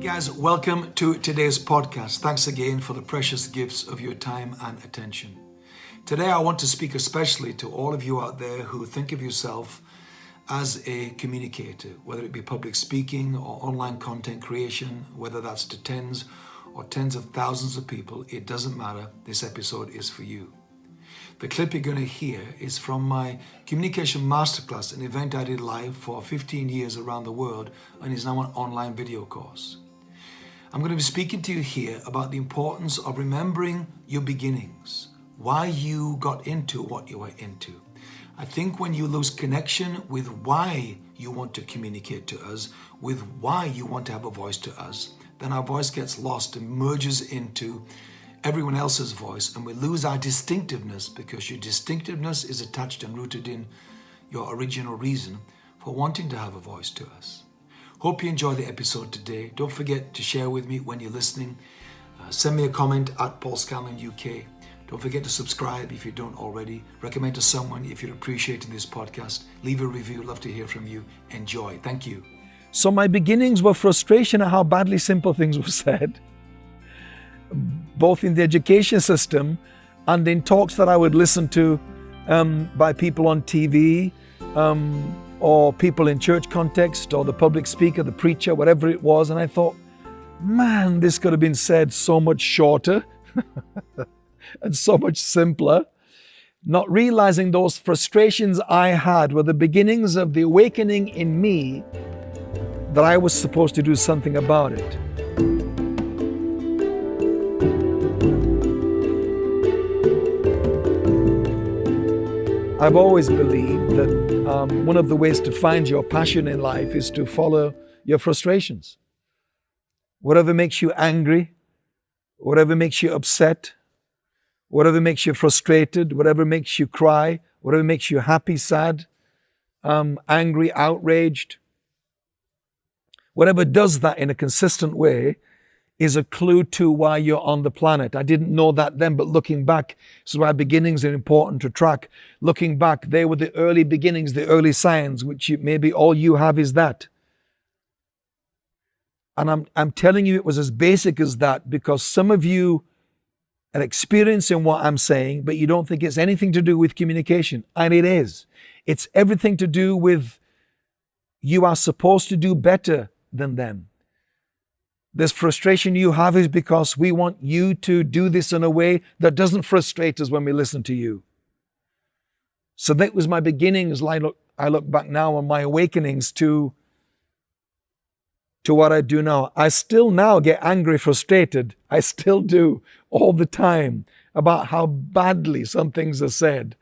guys, welcome to today's podcast. Thanks again for the precious gifts of your time and attention. Today, I want to speak especially to all of you out there who think of yourself as a communicator, whether it be public speaking or online content creation, whether that's to tens or tens of thousands of people, it doesn't matter. This episode is for you. The clip you're going to hear is from my Communication Masterclass, an event I did live for 15 years around the world and is now an online video course. I'm going to be speaking to you here about the importance of remembering your beginnings, why you got into what you were into. I think when you lose connection with why you want to communicate to us, with why you want to have a voice to us, then our voice gets lost and merges into everyone else's voice and we lose our distinctiveness because your distinctiveness is attached and rooted in your original reason for wanting to have a voice to us. Hope you enjoy the episode today. Don't forget to share with me when you're listening. Uh, send me a comment at Paul Scanlon UK. Don't forget to subscribe if you don't already. Recommend to someone if you're appreciating this podcast. Leave a review. Love to hear from you. Enjoy. Thank you. So my beginnings were frustration at how badly simple things were said, both in the education system and in talks that I would listen to um, by people on TV. Um, or people in church context or the public speaker, the preacher, whatever it was. And I thought, man, this could have been said so much shorter and so much simpler. Not realizing those frustrations I had were the beginnings of the awakening in me that I was supposed to do something about it. I've always believed that um, one of the ways to find your passion in life is to follow your frustrations. Whatever makes you angry, whatever makes you upset, whatever makes you frustrated, whatever makes you cry, whatever makes you happy, sad, um, angry, outraged, whatever does that in a consistent way is a clue to why you're on the planet. I didn't know that then, but looking back, this is why beginnings are important to track. Looking back, they were the early beginnings, the early signs, which you, maybe all you have is that. And I'm, I'm telling you it was as basic as that because some of you are experiencing what I'm saying, but you don't think it's anything to do with communication. And it is. It's everything to do with you are supposed to do better than them. This frustration you have is because we want you to do this in a way that doesn't frustrate us when we listen to you. So that was my beginnings. I look, I look back now on my awakenings to, to what I do now. I still now get angry, frustrated. I still do all the time about how badly some things are said.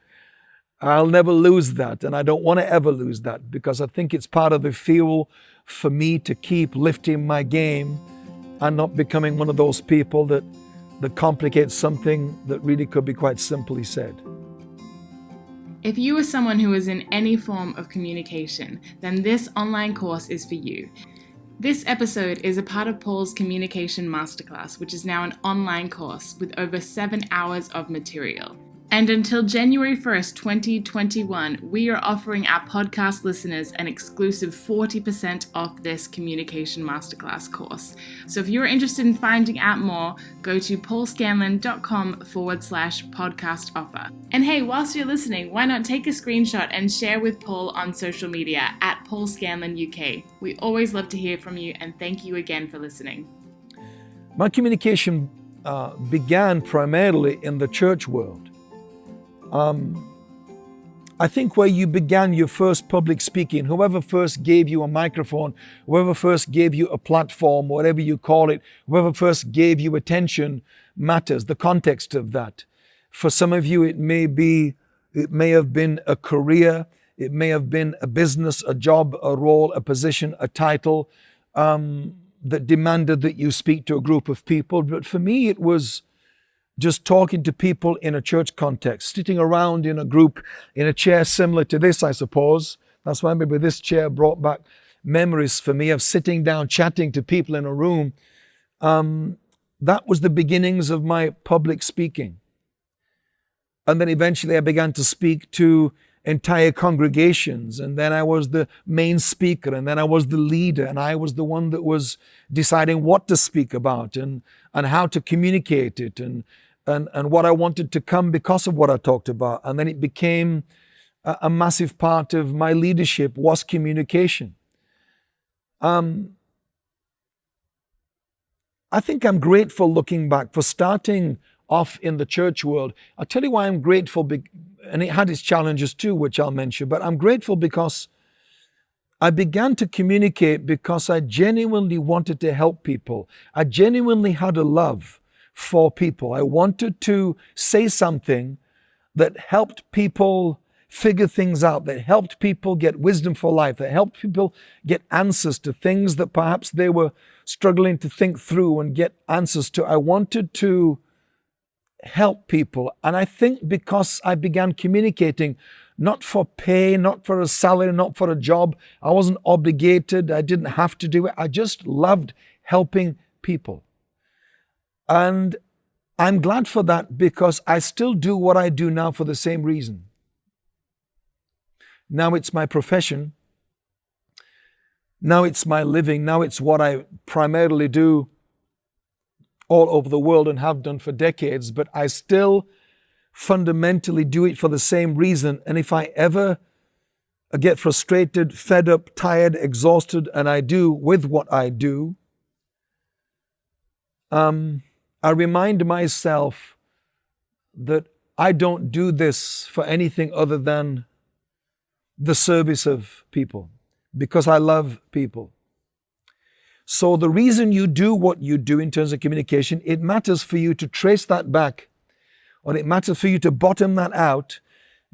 I'll never lose that, and I don't want to ever lose that because I think it's part of the fuel for me to keep lifting my game and not becoming one of those people that, that complicates something that really could be quite simply said. If you are someone who is in any form of communication, then this online course is for you. This episode is a part of Paul's Communication Masterclass, which is now an online course with over seven hours of material. And until January 1st, 2021, we are offering our podcast listeners an exclusive 40% off this Communication Masterclass course. So if you're interested in finding out more, go to paulscanlon.com forward slash podcast offer. And hey, whilst you're listening, why not take a screenshot and share with Paul on social media at Paul Scanlon UK. We always love to hear from you and thank you again for listening. My communication uh, began primarily in the church world. Um, I think where you began your first public speaking, whoever first gave you a microphone, whoever first gave you a platform, whatever you call it, whoever first gave you attention matters, the context of that. For some of you, it may be, it may have been a career, it may have been a business, a job, a role, a position, a title um, that demanded that you speak to a group of people. But for me, it was just talking to people in a church context, sitting around in a group in a chair similar to this, I suppose. That's why maybe this chair brought back memories for me of sitting down, chatting to people in a room. Um, that was the beginnings of my public speaking. And then eventually I began to speak to entire congregations, and then I was the main speaker, and then I was the leader, and I was the one that was deciding what to speak about and, and how to communicate it and, and, and what I wanted to come because of what I talked about. And then it became a, a massive part of my leadership was communication. Um, I think I'm grateful looking back for starting off in the church world. I'll tell you why I'm grateful, and it had its challenges too, which I'll mention, but I'm grateful because I began to communicate because I genuinely wanted to help people. I genuinely had a love for people. I wanted to say something that helped people figure things out, that helped people get wisdom for life, that helped people get answers to things that perhaps they were struggling to think through and get answers to. I wanted to help people. And I think because I began communicating, not for pay, not for a salary, not for a job, I wasn't obligated, I didn't have to do it. I just loved helping people. And I'm glad for that because I still do what I do now for the same reason. Now it's my profession. Now it's my living. Now it's what I primarily do all over the world and have done for decades, but I still fundamentally do it for the same reason. And if I ever get frustrated, fed up, tired, exhausted, and I do with what I do, um, I remind myself that I don't do this for anything other than the service of people because I love people. So the reason you do what you do in terms of communication, it matters for you to trace that back or it matters for you to bottom that out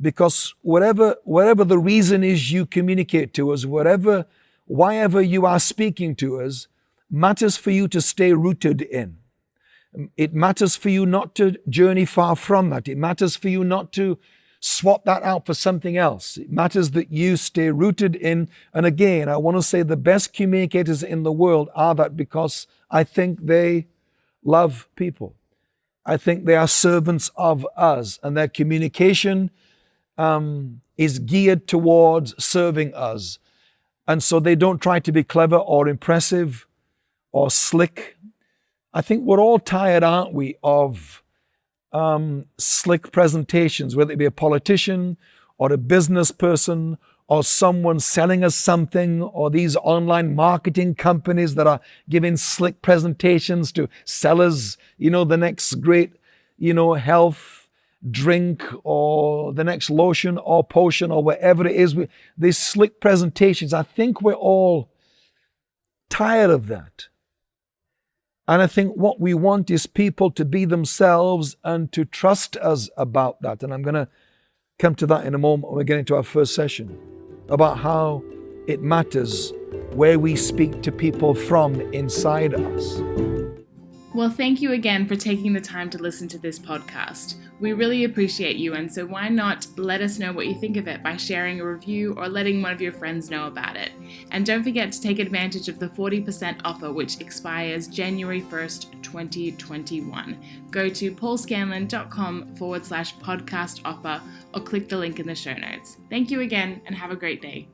because whatever, whatever the reason is you communicate to us, whatever, why ever you are speaking to us, matters for you to stay rooted in. It matters for you not to journey far from that. It matters for you not to swap that out for something else. It matters that you stay rooted in, and again, I want to say the best communicators in the world are that because I think they love people. I think they are servants of us, and their communication um, is geared towards serving us. And so they don't try to be clever or impressive or slick. I think we're all tired, aren't we, of um, slick presentations, whether it be a politician or a business person or someone selling us something or these online marketing companies that are giving slick presentations to sellers, you know, the next great, you know, health drink or the next lotion or potion or whatever it is. These slick presentations, I think we're all tired of that. And I think what we want is people to be themselves and to trust us about that. And I'm going to come to that in a moment when we get into our first session about how it matters where we speak to people from inside us. Well, thank you again for taking the time to listen to this podcast. We really appreciate you, and so why not let us know what you think of it by sharing a review or letting one of your friends know about it. And don't forget to take advantage of the 40% offer, which expires January 1st, 2021. Go to paulscanlon.com forward slash podcast offer or click the link in the show notes. Thank you again, and have a great day.